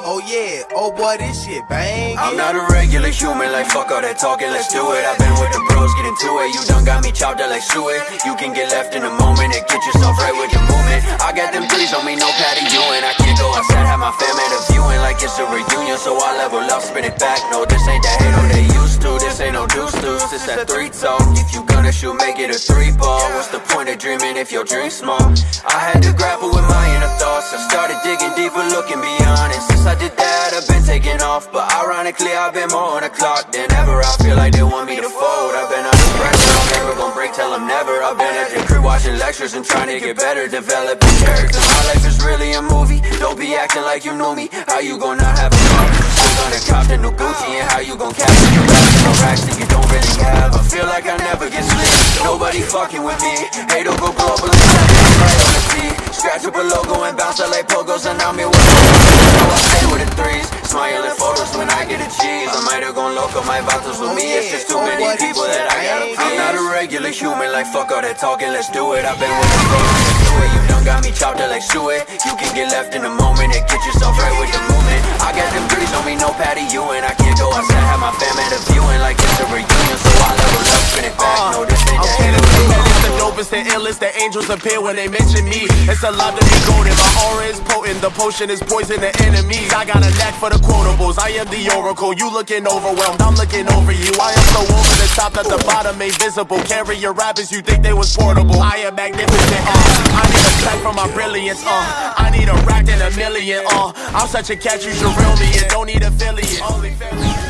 Oh yeah, oh boy, this shit bang. I'm not a regular human, like fuck all that talking, let's do it. I've been with the bros, get into it. You done got me chopped up like suet. You can get left in a moment and get yourself right with the movement. I got them threes on me, no Patty Ewing. I can't go outside, have my fam at a viewing like it's a reunion. So I level up, spin it back. No, this ain't that hate, no, they used to. This ain't no deuce deuce, this that three talk. If you gonna shoot, make it a three ball. What's the point of dreaming if your dream's small? I had to grapple I've been taking off. But ironically, I've been more on the clock than ever. I feel like they want me to fold. I've been under pressure, I'm never gonna break, tell them never. I've been at the crib watching lectures and trying to get better, developing character. My life is really a movie. Don't be acting like you knew me. How you gonna have a car? Still gonna cop the new Gucci and how you gonna capture the rest racks that you don't really have? I feel like I never get sleep. Nobody fucking with me. Hate to go global. Scratch up a logo and bounce out like pogos and I'm here with So I might have my vatos with me. It's just too many people that I gotta please. I'm not a regular human, like fuck all that talking, let's do it. I've been with the bros, let's do it. You done got me chopped up like suet. You can get left in a moment and get yourself right with the movement. I got them threes on me, no Patty Ewing. I can't go outside, have my fam at a viewing like it's a reunion. So I level up, spin it back. No, is the illest, the angels appear when they mention me. It's alive to be golden, my aura is potent, the potion is poison to enemies. I got a knack for the quotables, I am the oracle. You looking overwhelmed, I'm looking over you. I am so over the top that the bottom ain't visible. Carry your rappers, you think they was portable. I am magnificent, uh. I need a sack for my brilliance, uh. I need a rack and a million, uh. I'm such a catch, you should reel me in. Don't need affiliate. Only affiliate.